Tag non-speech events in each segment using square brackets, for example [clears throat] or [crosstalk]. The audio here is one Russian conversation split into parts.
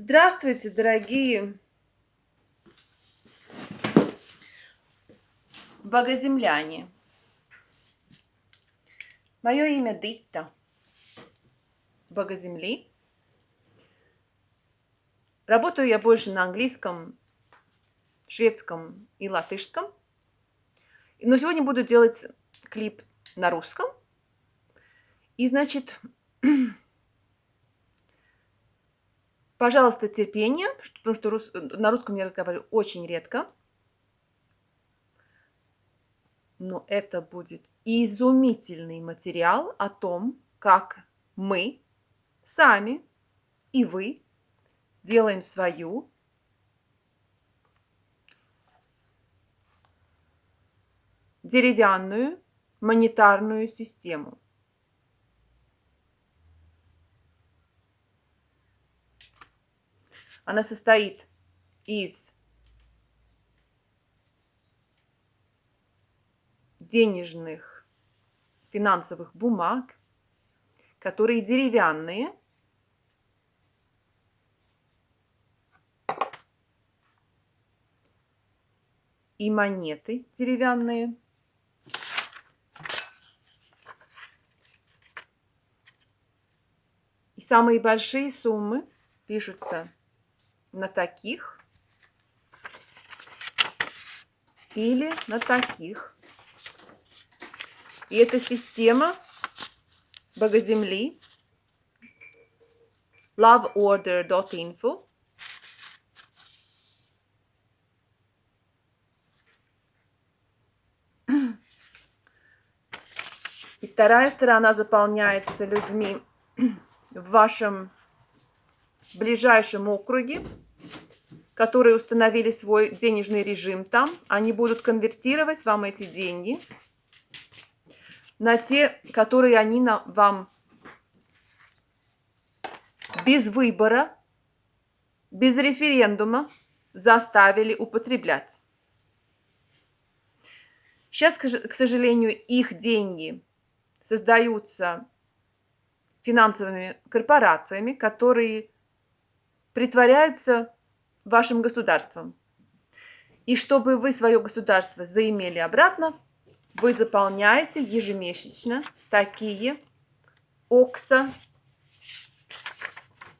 Здравствуйте, дорогие богоземляне. Мое имя Дитта, богоземли. Работаю я больше на английском, шведском и латышском. Но сегодня буду делать клип на русском. И, значит, [clears throat] пожалуйста, терпение, потому что рус... на русском я разговариваю очень редко. Но это будет изумительный материал о том, как мы сами и вы делаем свою деревянную монетарную систему. Она состоит из денежных финансовых бумаг, которые деревянные, и монеты деревянные. И самые большие суммы пишутся на таких или на таких. И эта система Богоземли loveorder.info И вторая сторона заполняется людьми в вашем ближайшем округе, которые установили свой денежный режим там. Они будут конвертировать вам эти деньги на те, которые они на, вам без выбора, без референдума заставили употреблять. Сейчас, к сожалению, их деньги создаются финансовыми корпорациями, которые притворяются вашим государством. И чтобы вы свое государство заимели обратно, вы заполняете ежемесячно такие окса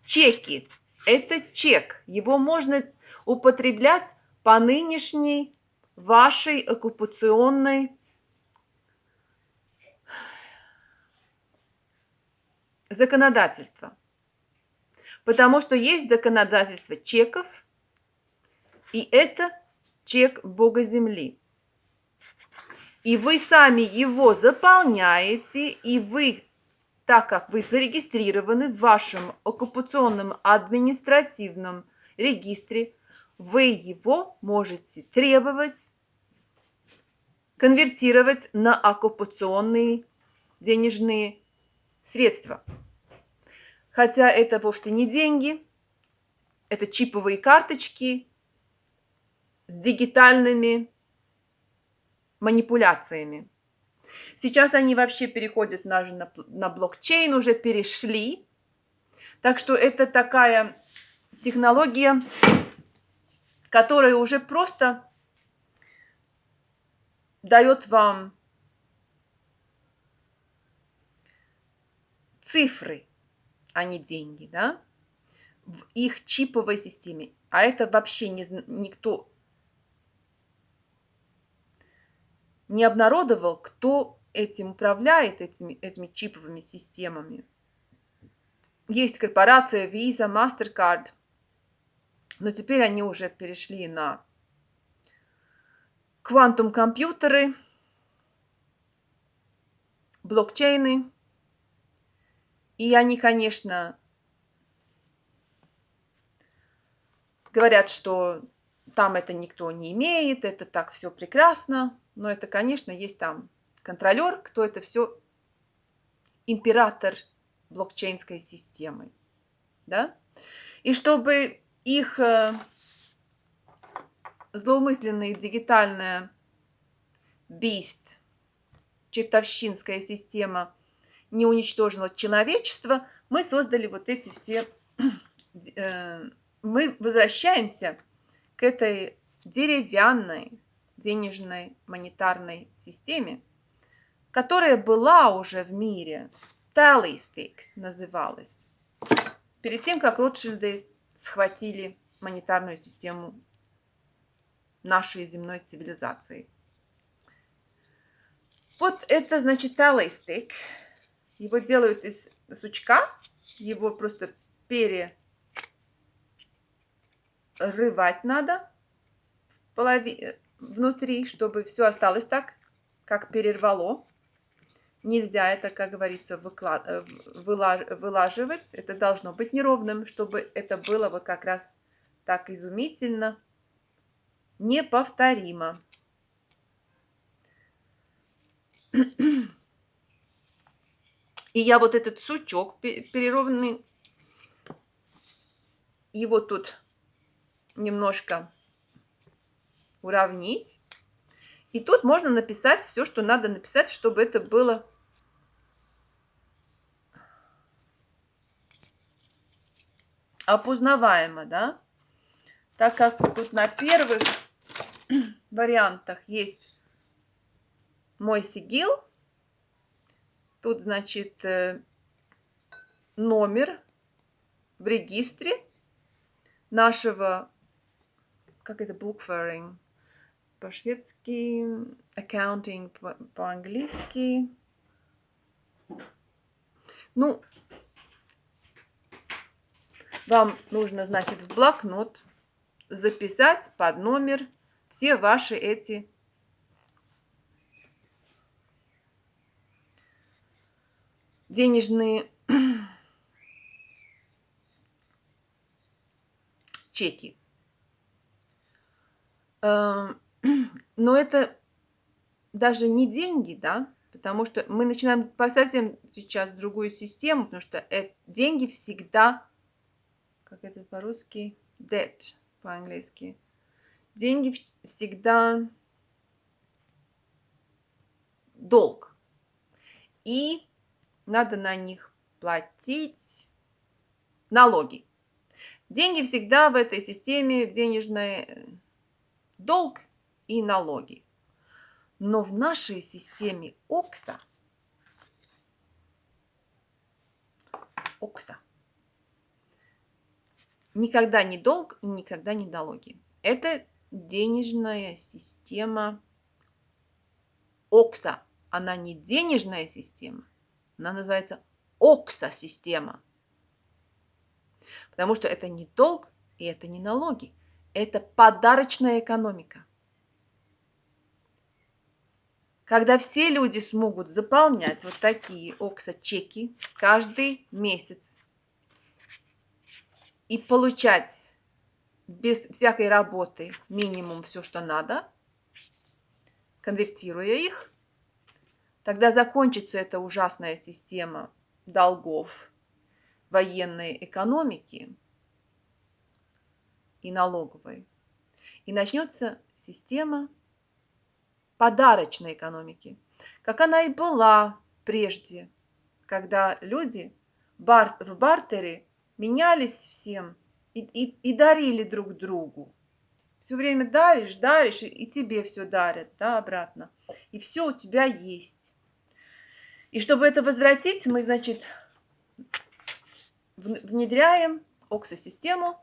чеки. Это чек. Его можно употреблять по нынешней вашей оккупационной законодательства. Потому что есть законодательство чеков, и это чек Бога Земли. И вы сами его заполняете, и вы, так как вы зарегистрированы в вашем оккупационном административном регистре, вы его можете требовать, конвертировать на оккупационные денежные средства. Хотя это вовсе не деньги, это чиповые карточки с дигитальными манипуляциями. Сейчас они вообще переходят на, на, на блокчейн, уже перешли. Так что это такая технология, которая уже просто дает вам цифры, а не деньги, да, в их чиповой системе. А это вообще не, никто не обнародовал, кто этим управляет, этими, этими чиповыми системами. Есть корпорация Visa, MasterCard, но теперь они уже перешли на квантум-компьютеры, блокчейны, и они, конечно, говорят, что там это никто не имеет, это так все прекрасно. Но это, конечно, есть там контролер, кто это все император блокчейнской системы. Да? И чтобы их э, злоумысленная дигитальная бист, чертовщинская система не уничтожила человечество, мы создали вот эти все [clears throat] э, мы возвращаемся к этой деревянной денежной монетарной системе, которая была уже в мире. Tally sticks называлась. Перед тем, как Ротшильды схватили монетарную систему нашей земной цивилизации. Вот это, значит, талый стейк. Его делают из сучка. Его просто перерывать надо в полови... внутри, чтобы все осталось так, как перервало. Нельзя это, как говорится, выклад... вылаж... вылаживать. Это должно быть неровным, чтобы это было вот как раз так изумительно, неповторимо. И я вот этот сучок перерованный, его тут немножко уравнить. И тут можно написать все, что надо написать, чтобы это было опознаваемо, да? Так как тут на первых [clears throat] вариантах есть мой сигил. Тут, значит, э, номер в регистре нашего, как это, bookkeeping, по-шведски, accounting по-английски. Ну, вам нужно, значит, в блокнот записать под номер все ваши эти денежные [clears throat] чеки. Эм, [clears throat] но это даже не деньги, да, потому что мы начинаем по совсем сейчас другую систему, потому что это, деньги всегда, как это по-русски, debt по-английски. Деньги всегда долг. И надо на них платить налоги. Деньги всегда в этой системе, в денежной э, долг и налоги. Но в нашей системе ОКСа, ОКСа, никогда не долг, никогда не налоги. Это денежная система ОКСа. Она не денежная система, она называется ОКСа-система. Потому что это не долг и это не налоги. Это подарочная экономика. Когда все люди смогут заполнять вот такие ОКСа-чеки каждый месяц и получать без всякой работы минимум все, что надо, конвертируя их, Тогда закончится эта ужасная система долгов военной экономики и налоговой. И начнется система подарочной экономики, как она и была прежде, когда люди в бартере менялись всем и, и, и дарили друг другу. Все время даришь, даришь, и, и тебе все дарят, да, обратно. И все у тебя есть. И чтобы это возвратить, мы, значит, внедряем OXA-систему.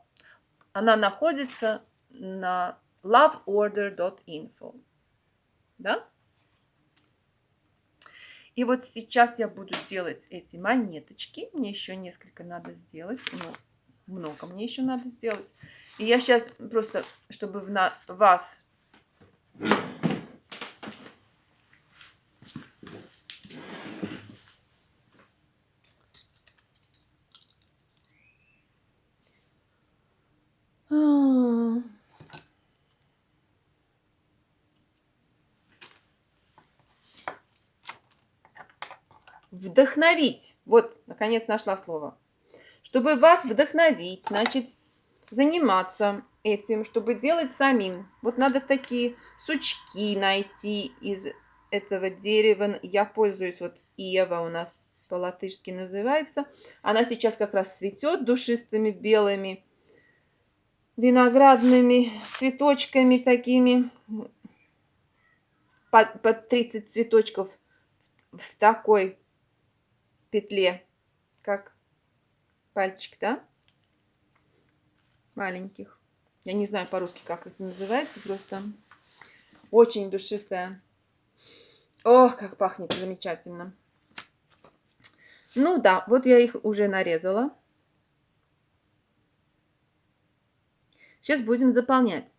Она находится на loveorder.info. Да? И вот сейчас я буду делать эти монеточки. Мне еще несколько надо сделать. Ну, много мне еще надо сделать. И я сейчас просто, чтобы на вас вдохновить. Вот, наконец нашла слово. Чтобы вас вдохновить, значит, заниматься этим, чтобы делать самим. Вот надо такие сучки найти из этого дерева. Я пользуюсь, вот Ева у нас по-латышски называется. Она сейчас как раз цветет душистыми белыми виноградными цветочками такими. Под, под 30 цветочков в, в такой петле, как пальчик, да? Маленьких. Я не знаю по-русски, как это называется, просто очень душистая. Ох, как пахнет замечательно. Ну да, вот я их уже нарезала. Сейчас будем заполнять.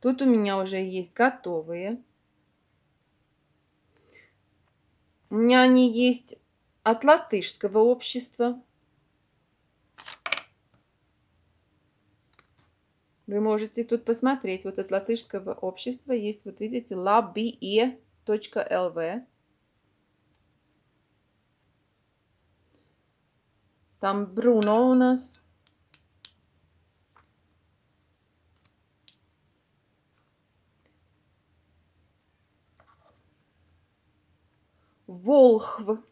Тут у меня уже есть готовые. Они есть от латышского общества. Вы можете тут посмотреть. Вот от латышского общества есть, вот видите, labie.lv. Там Бруно у нас. Волхв.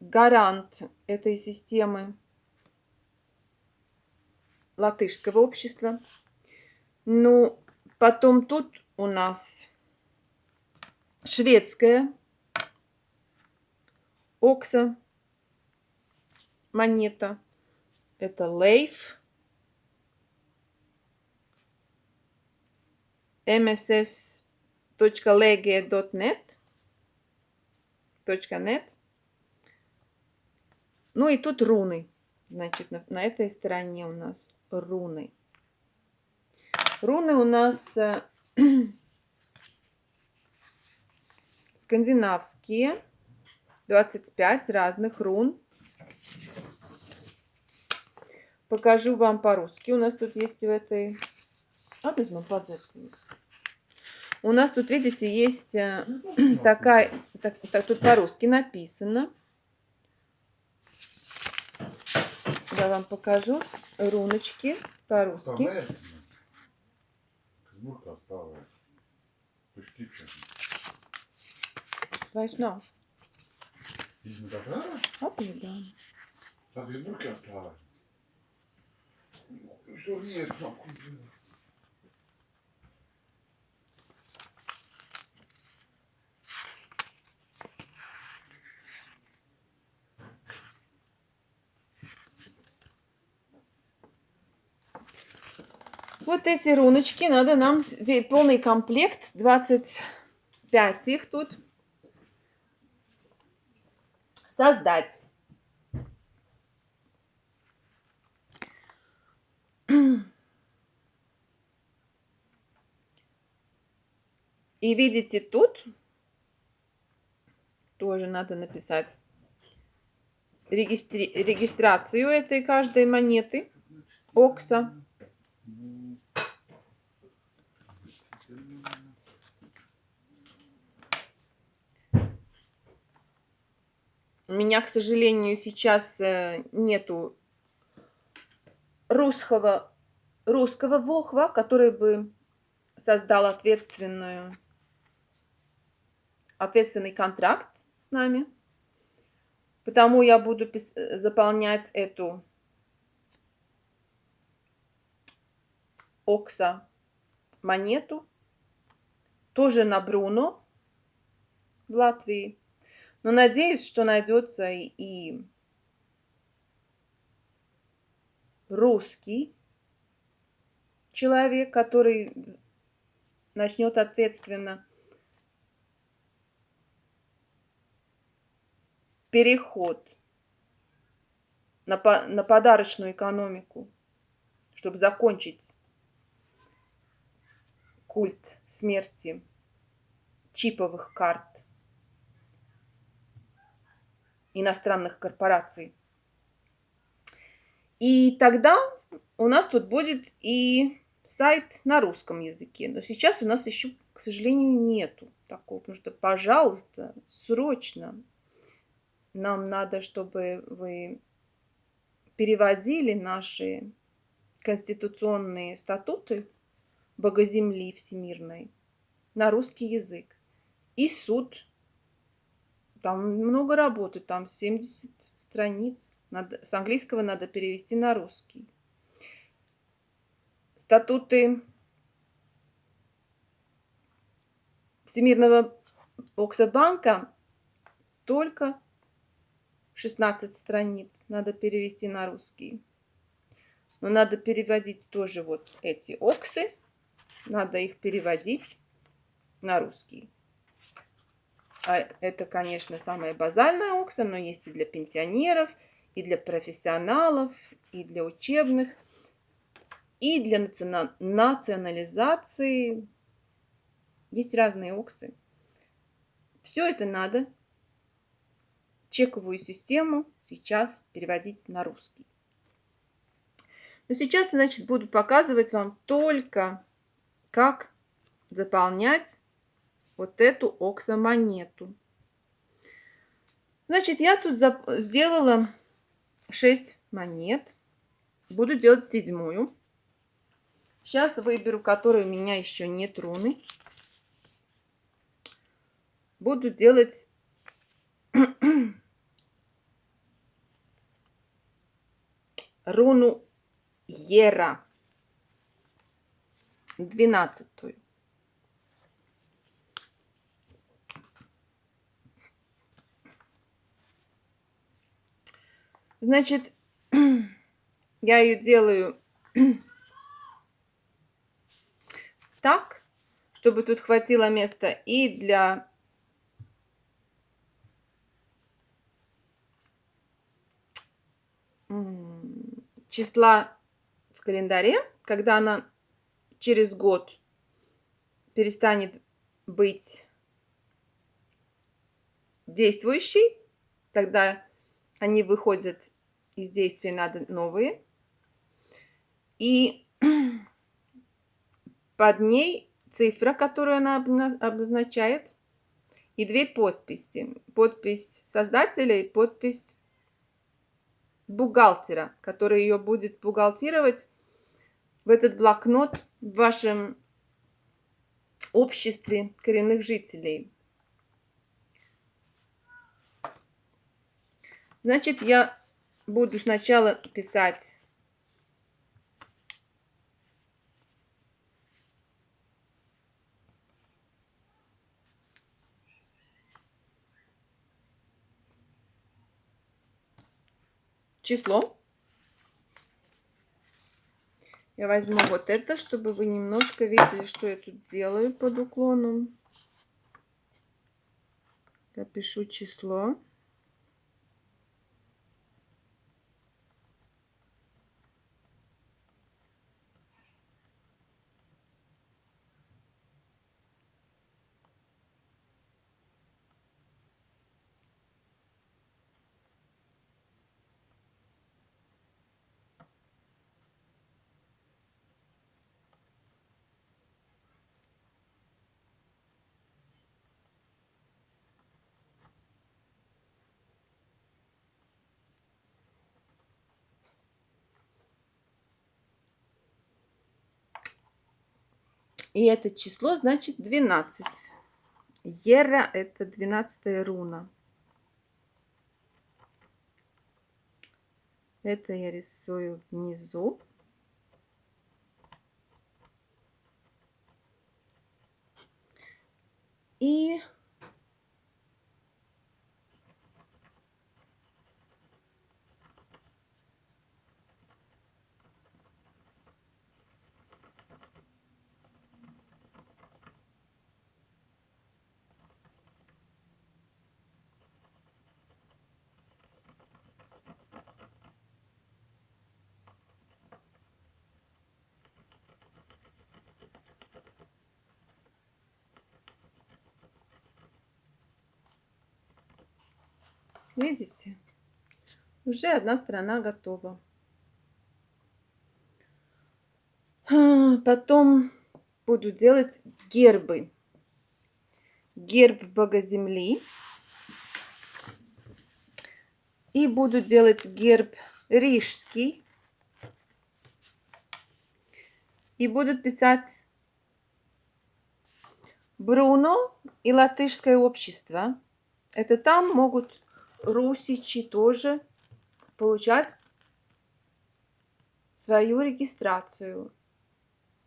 Гарант этой системы латышского общества. Ну, потом тут у нас шведская окса монета. Это Лейф. mss.lege.net. .net. Ну и тут руны. Значит, на, на этой стороне у нас руны. Руны у нас э, [clears throat] скандинавские. 25 разных рун. Покажу вам по-русски. У нас тут есть в этой... А, возьмем У нас тут, видите, есть э, [clears throat] такая... Так, так, тут по-русски написано. Я вам покажу руночки по-русски. Казмурка осталась. Vairs nav. Izmet ārā? Apjūdām. Tā Казмурка осталась. Что нет, нахуй. Вот эти руночки надо нам полный комплект, 25 их тут создать. И видите тут, тоже надо написать регистри регистрацию этой каждой монеты, Окса. У меня, к сожалению, сейчас э, нету русского, русского волхва, который бы создал ответственную, ответственный контракт с нами. Потому я буду заполнять эту Окса монету. Тоже на Бруно в Латвии. Но надеюсь, что найдется и русский человек, который начнет ответственно переход на, по, на подарочную экономику, чтобы закончить культ смерти чиповых карт иностранных корпораций. И тогда у нас тут будет и сайт на русском языке. Но сейчас у нас еще, к сожалению, нету такого. Потому что, пожалуйста, срочно нам надо, чтобы вы переводили наши конституционные статуты Богоземли Всемирной на русский язык. И суд Там много работы, там 70 страниц. Надо, с английского надо перевести на русский. Статуты Всемирного Оксабанка только 16 страниц надо перевести на русский. Но надо переводить тоже вот эти оксы. Надо их переводить на русский. А это, конечно, самая базальная окса, но есть и для пенсионеров, и для профессионалов, и для учебных, и для национализации. Есть разные оксы. Все это надо чековую систему сейчас переводить на русский. Но сейчас, значит, буду показывать вам только, как заполнять вот эту оксамонету. Значит, я тут сделала 6 монет. Буду делать седьмую. Сейчас выберу, которой у меня еще нет руны. Буду делать [clears throat] руну Ера. Двенадцатую. Значит, [clears throat] я ее делаю [clears throat] так, чтобы тут хватило места и для [clears throat] числа в календаре, когда она через год перестанет быть действующей, тогда они выходят из действия, надо новые. И [clears throat] под ней цифра, которую она обозначает, и две подписи. Подпись создателя и подпись бухгалтера, который ее будет бухгалтировать в этот блокнот в вашем обществе коренных жителей. Значит, я буду сначала писать число. Я возьму вот это, чтобы вы немножко видели, что я тут делаю под уклоном. Я пишу число. И это число значит 12. Ера это 12 руна. Это я рисую внизу. И Видите? Уже одна сторона готова. А, потом буду делать гербы. Герб Бога Земли. И буду делать герб рижский. И буду писать Бруно и латышское общество Это там могут русичи тоже получать свою регистрацию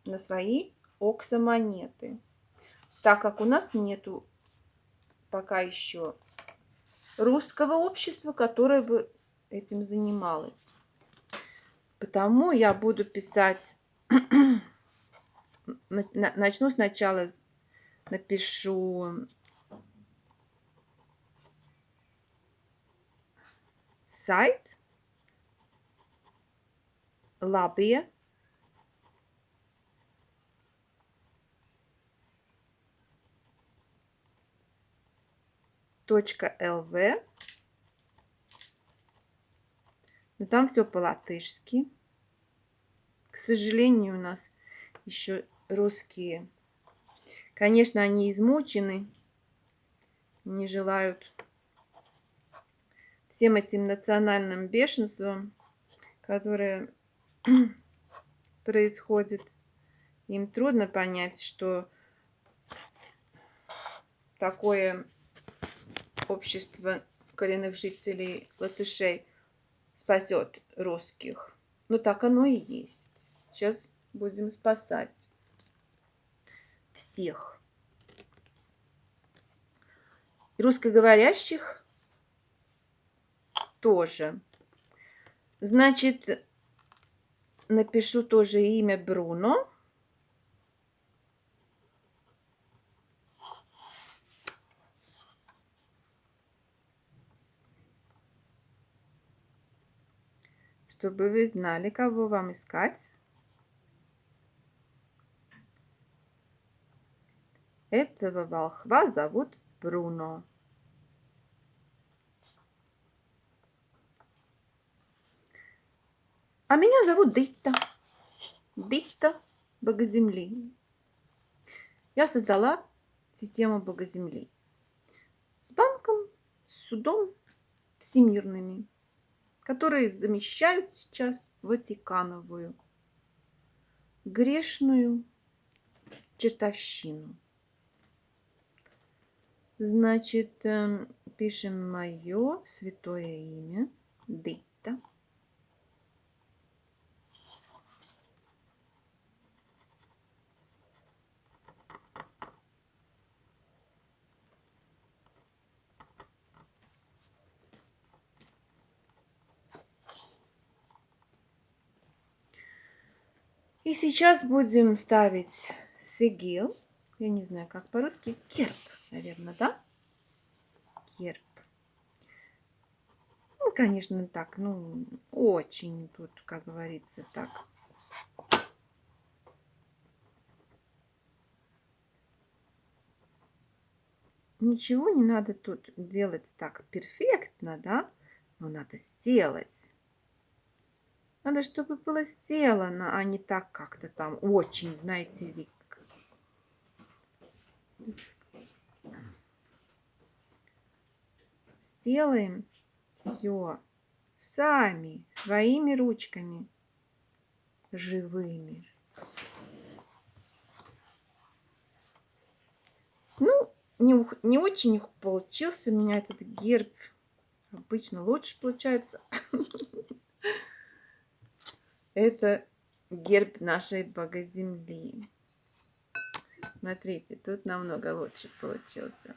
на свои оксамонеты. Так как у нас нету пока еще русского общества, которое бы этим занималось. Потому я буду писать, [clears throat] начну сначала, напишу сайт Лабия .lv. Но там все по-латышски. К сожалению, у нас еще русские. Конечно, они измучены, не желают всем этим национальным бешенством, которое [clears throat] происходит. Им трудно понять, что такое общество коренных жителей латышей спасет русских. Ну, так оно и есть. Сейчас будем спасать всех. Русскоговорящих тоже. Значит, напишу тоже имя Бруно. чтобы вы знали, кого вам искать. Этого волхва зовут Бруно. А меня зовут Дитта. Дитта Богоземли. Я создала систему Богоземли с банком, с судом всемирными которые замещают сейчас Ватикановую грешную чертовщину. Значит, эм, пишем мое святое имя, Дитта. И сейчас будем ставить сигил. Я не знаю, как по-русски. Керп, наверное, да? Керп. Ну, конечно, так, ну, очень тут, как говорится, так. Ничего не надо тут делать так перфектно, да? Но надо сделать. Надо, чтобы было сделано, а не так как-то там очень, знаете ли. Сделаем все сами, своими ручками, живыми. Ну, не, не очень получился у меня этот герб. Обычно лучше получается. [laughs] Это герб нашей богоземли. Смотрите, тут намного лучше получился.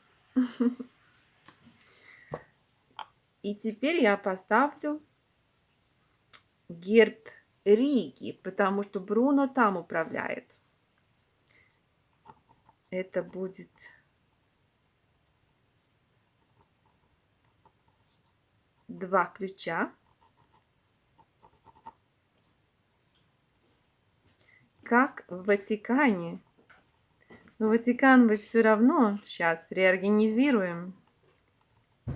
И теперь я поставлю герб Риги, потому что Бруно там управляет. Это будет два ключа. Как в Ватикане. Но Ватикан мы все равно сейчас реорганизируем.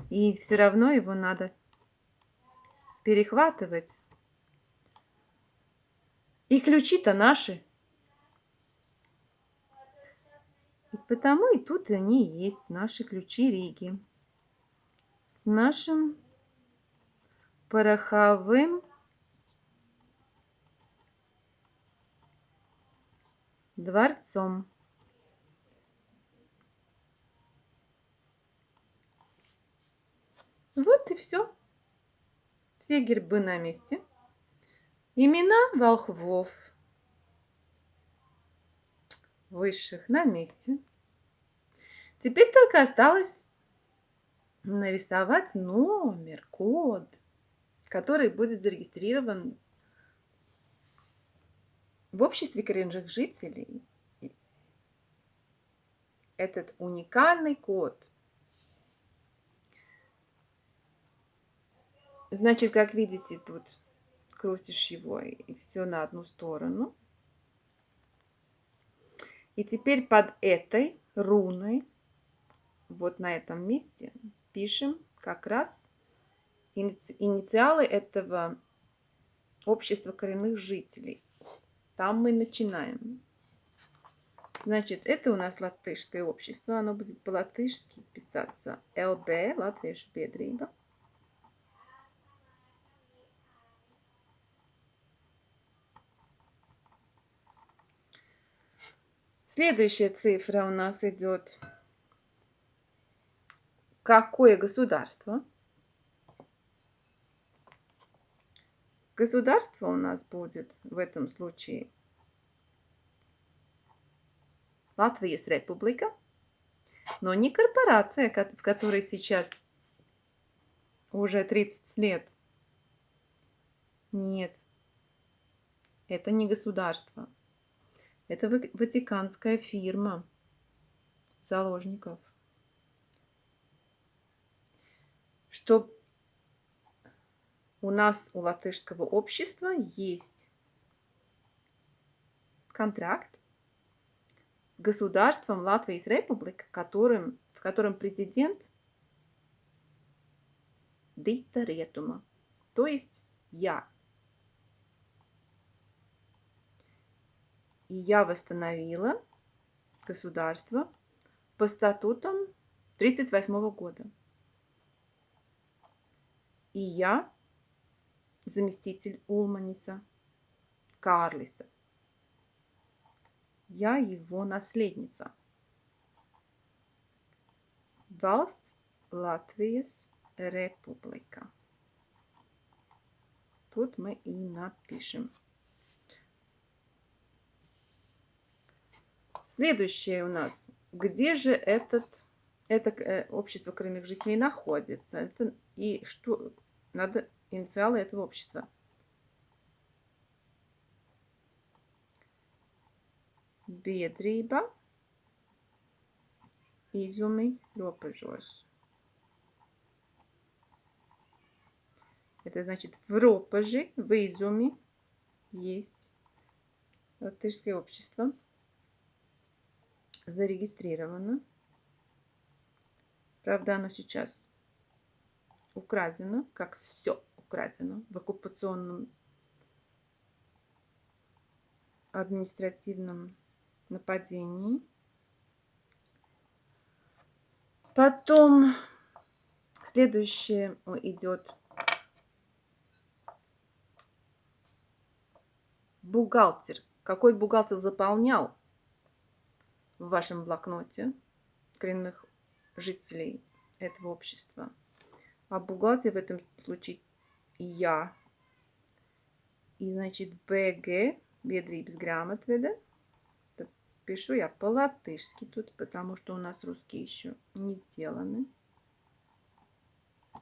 И все равно его надо перехватывать. И ключи-то наши. И потому и тут они есть, наши ключи Риги. С нашим пороховым дворцом Вот и все. Все гербы на месте. Имена волхвов высших на месте. Теперь только осталось нарисовать номер, код, который будет зарегистрирован в обществе коренных жителей. Этот уникальный код. Значит, как видите, тут крутишь его и все на одну сторону. И теперь под этой руной, вот на этом месте, пишем как раз инициалы этого общества коренных жителей. Там мы начинаем. Значит, это у нас латышское общество. Оно будет по-латышски писаться ЛБ, Латвiešu biedrība. Следующая цифра у нас идет. Какое государство? Государство у нас будет в этом случае Латвийс Республика, но не корпорация, в которой сейчас уже 30 лет. Нет, это не государство. Это ватиканская фирма заложников. Что у нас, у латышского общества, есть контракт с государством Латвии Республика, которым, в котором президент Дита Ретума, то есть я. И я восстановила государство по статутам 1938 года. И я заместитель Улманиса Карлиса. Я его наследница. Valsts Латвijas Republika. Тут мы и напишем. Следующее у нас. Где же этот, это э, общество коренных жителей находится? Это, и что надо инициалы этого общества. Biedrība, izjumi robežos. Это значит в ропаже, в изюме есть латышское общество зарегистрировано. Правда, оно сейчас украдено, как все украдено в оккупационном административном нападении. Потом следующее идет бухгалтер. Какой бухгалтер заполнял в вашем блокноте коренных жителей этого общества. А бухгалтер в этом случае я. И значит БГ, без грамотведа. Пишу я по-латышски тут, потому что у нас русские еще не сделаны.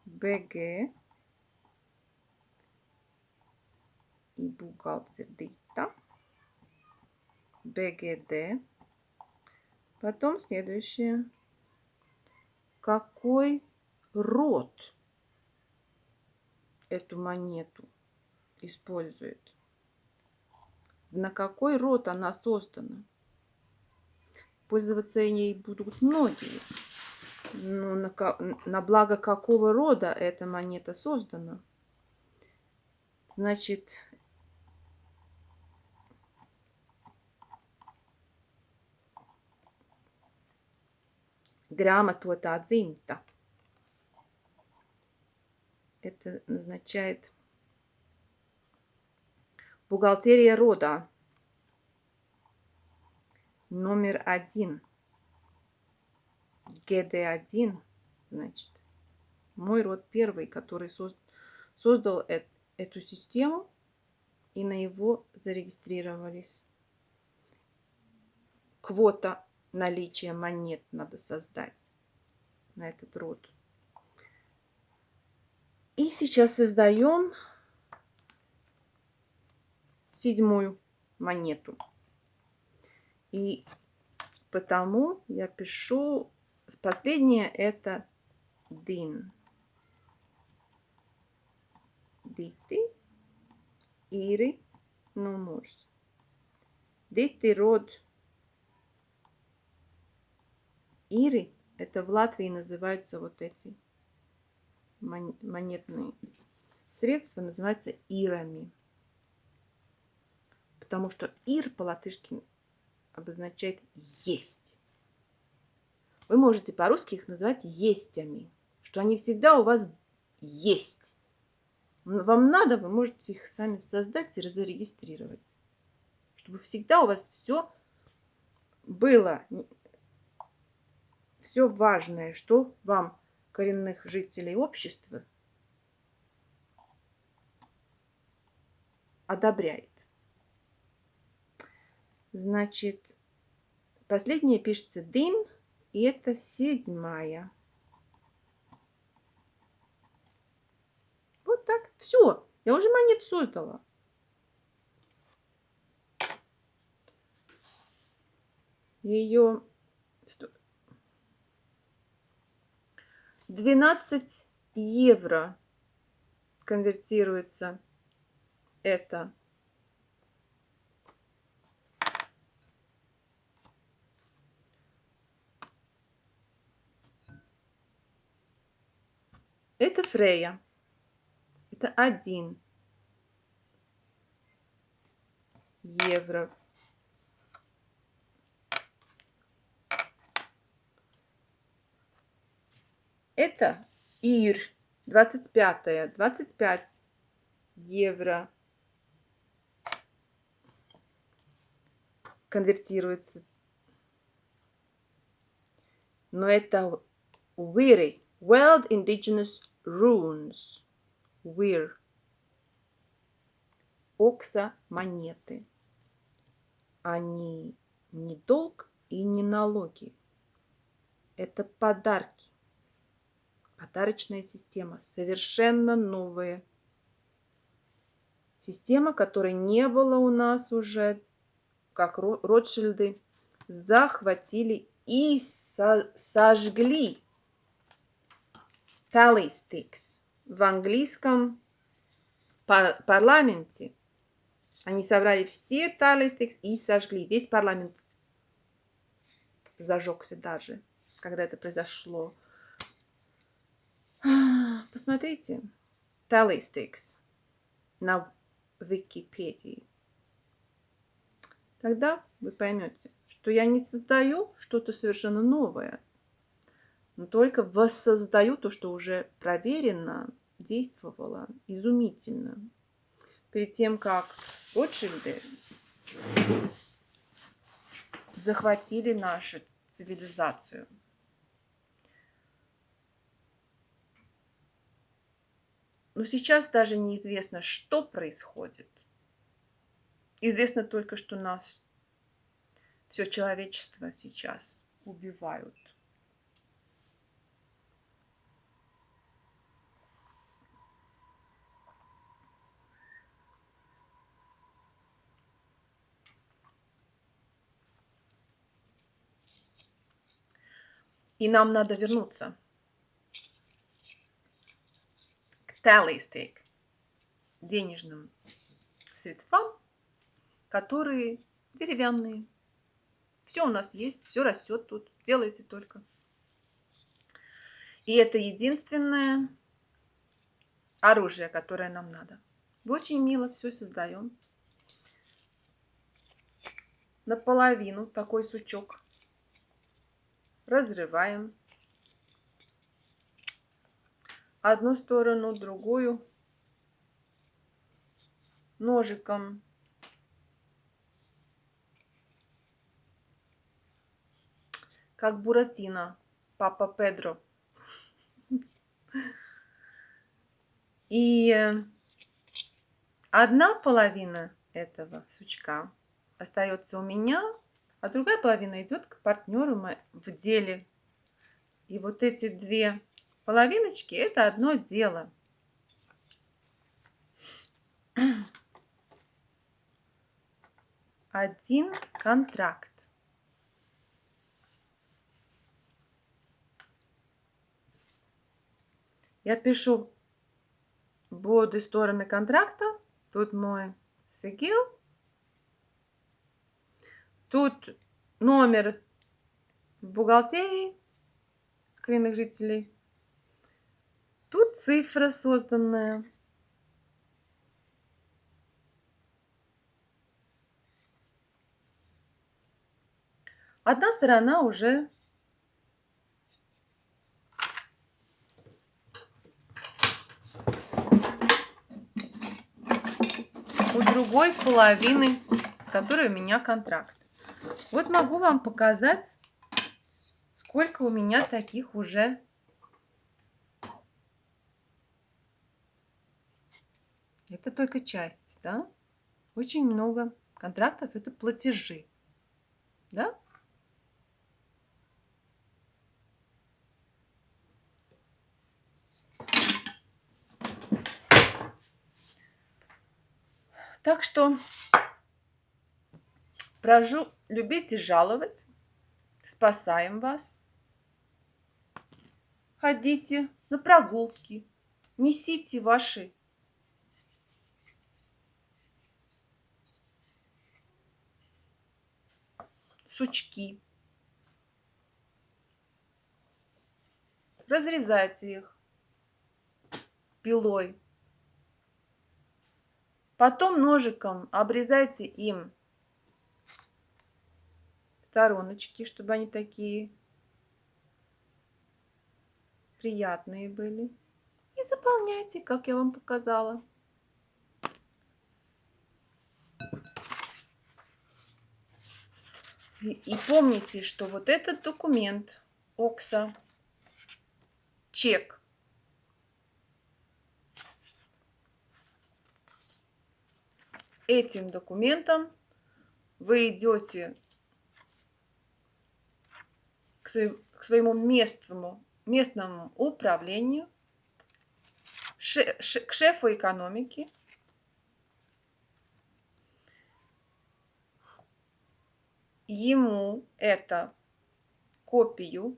БГ и бухгалтер Дита. БГД. Потом следующее. Какой род эту монету использует? На какой род она создана? Пользоваться ей будут многие. Но на, на благо какого рода эта монета создана? Значит, грамототā dzimta. Это означает бухгалтерия рода. Номер один. ГД1, значит. Мой род первый, который соз- создал эт- эту систему, и на его зарегистрировались. Квота наличия монет надо создать на этот род. И сейчас создаем седьмую монету. И потому я пишу, последнее это дин. Дити, Ири, Нумурс. Дити род Ири, это в Латвии называются вот эти монетные средства, называются ирами. Потому что ир по-латышски обозначает есть. Вы можете по-русски их назвать естями, что они всегда у вас есть. Вам надо, вы можете их сами создать и зарегистрировать. Чтобы всегда у вас все было, все важное, что вам, коренных жителей общества, одобряет. Значит, последнее пишется дин, и это седьмая. Вот так. Все. Я уже монету создала. Ее 12 евро конвертируется это Это Фрея. Это один евро. Это Ир. 25 25 евро. Конвертируется. Но это Уири. World Indigenous Runes. Weir. Окса монеты. Они не долг и не налоги. Это подарки. Подарочная система. Совершенно новая. Система, которой не было у нас уже, как Ро- Ротшильды, захватили и со- сожгли tally sticks в английском пар- парламенте. Они собрали все tally sticks и сожгли. Весь парламент зажегся даже, когда это произошло. Посмотрите. Sticks на Википедии. Тогда вы поймете, что я не создаю что-то совершенно новое, но только воссоздаю то, что уже проверено, действовало изумительно. Перед тем, как Ротшильды захватили нашу цивилизацию. Но сейчас даже неизвестно, что происходит. Известно только, что нас, все человечество сейчас убивают. И нам надо вернуться к tally stick, денежным средствам, которые деревянные. Все у нас есть, все растет тут, делайте только. И это единственное оружие, которое нам надо. Очень мило все создаем. Наполовину такой сучок разрываем одну сторону, другую ножиком. Как Буратино, папа Педро. И одна половина этого сучка остается у меня, а другая половина идет к партнеру в деле. И вот эти две половиночки – это одно дело. [clears throat] Один контракт. Я пишу обе стороны контракта. Тут мой сигил. Тут номер в бухгалтерии коренных жителей. Тут цифра созданная. Одна сторона уже у другой половины, с которой у меня контракт. Вот могу вам показать, сколько у меня таких уже Это только часть, да? Очень много контрактов – это платежи, да? Так что прошу любить и жаловать. Спасаем вас. Ходите на прогулки. Несите ваши сучки. Разрезайте их пилой. Потом ножиком обрезайте им стороночки, чтобы они такие приятные были. И заполняйте, как я вам показала. И, помните, что вот этот документ ОКСа, чек, этим документом вы идете к, своему местному, местному управлению, к шефу экономики, ему это копию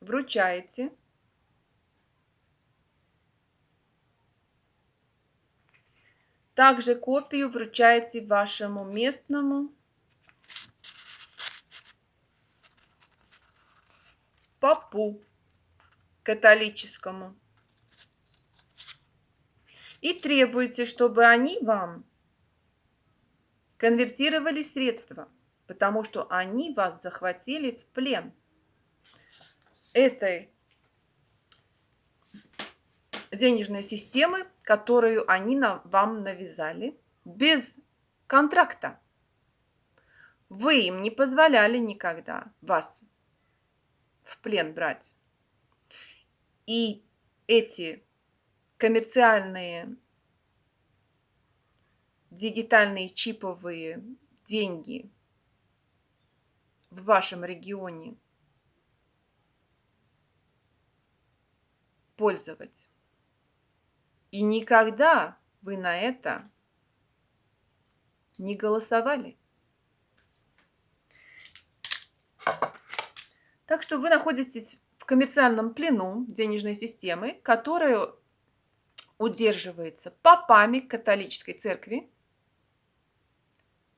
вручаете – Также копию вручаете вашему местному. Попу католическому. И требуете, чтобы они вам конвертировали средства, потому что они вас захватили в плен этой денежной системы, которую они на, вам навязали, без контракта. Вы им не позволяли никогда вас в плен брать. И эти коммерциальные дигитальные чиповые деньги в вашем регионе пользовать. И никогда вы на это не голосовали. Так что вы находитесь в коммерциальном плену денежной системы, которая удерживается попами католической церкви,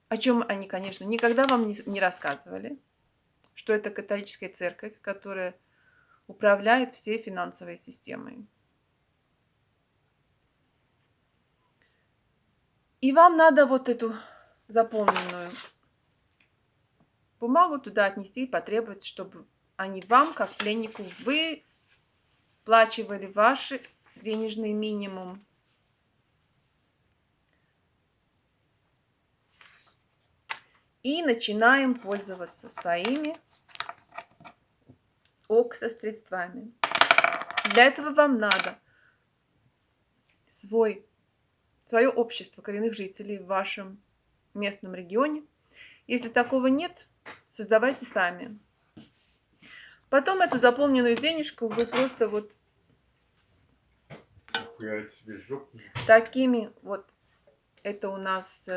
о чем они, конечно, никогда вам не рассказывали, что это католическая церковь, которая управляет всей финансовой системой. И вам надо вот эту заполненную бумагу туда отнести и потребовать, чтобы они вам, как пленнику, выплачивали ваши денежный минимум. И начинаем пользоваться своими оксо средствами. Для этого вам надо свой, свое общество коренных жителей в вашем местном регионе. Если такого нет, создавайте сами. Потом эту заполненную денежку вы просто вот такими вот, это у нас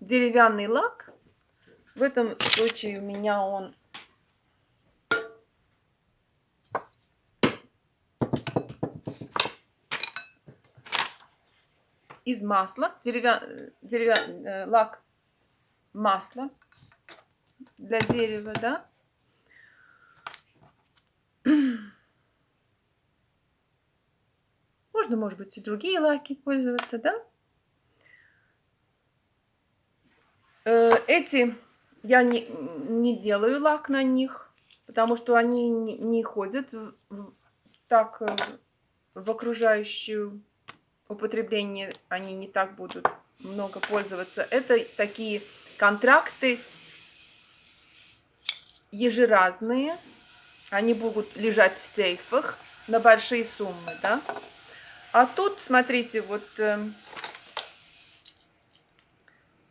деревянный лак. В этом случае у меня он из масла, деревя... Деревя... э, лак масла для дерева, да. Можно, может быть, и другие лаки пользоваться, да. Эти я не, не делаю лак на них, потому что они не, не ходят в- так э, в окружающую употребление, они не так будут много пользоваться. Это такие контракты ежеразные, они будут лежать в сейфах на большие суммы, да. А тут, смотрите, вот эм,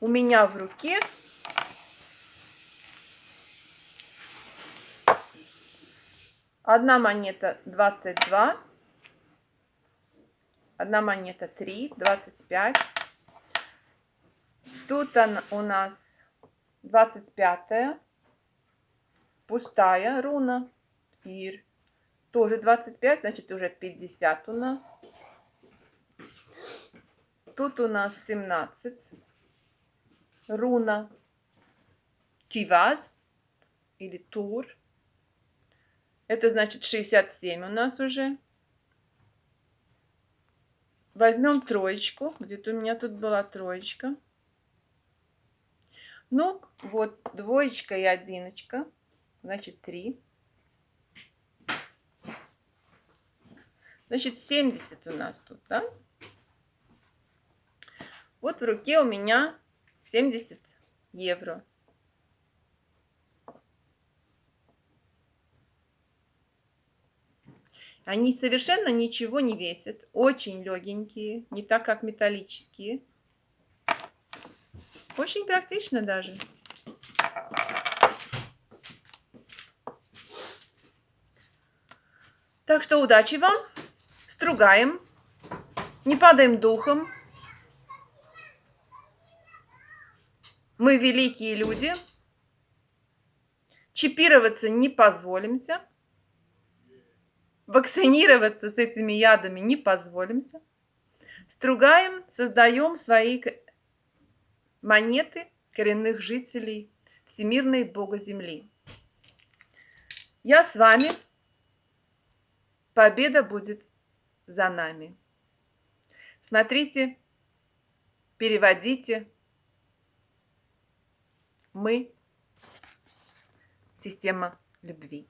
у меня в руке одна монета 22, одна монета 3, 25. Тут она у нас 25 пустая руна пир. Тоже 25, значит уже 50 у нас. Тут у нас 17 руна Тиваз или Тур. Это значит 67 у нас уже. Возьмем троечку. Где-то у меня тут была троечка. Ну, вот двоечка и одиночка. Значит, 3. Значит, 70 у нас тут, да? Вот в руке у меня 70 евро. Они совершенно ничего не весят. Очень легенькие, не так, как металлические. Очень практично даже. Так что удачи вам. Стругаем. Не падаем духом. Мы великие люди. Чипироваться не позволимся. Вакцинироваться с этими ядами не позволимся. Стругаем, создаем свои монеты коренных жителей Всемирной Бога Земли. Я с вами. Победа будет за нами. Смотрите, переводите. Мы – система любви.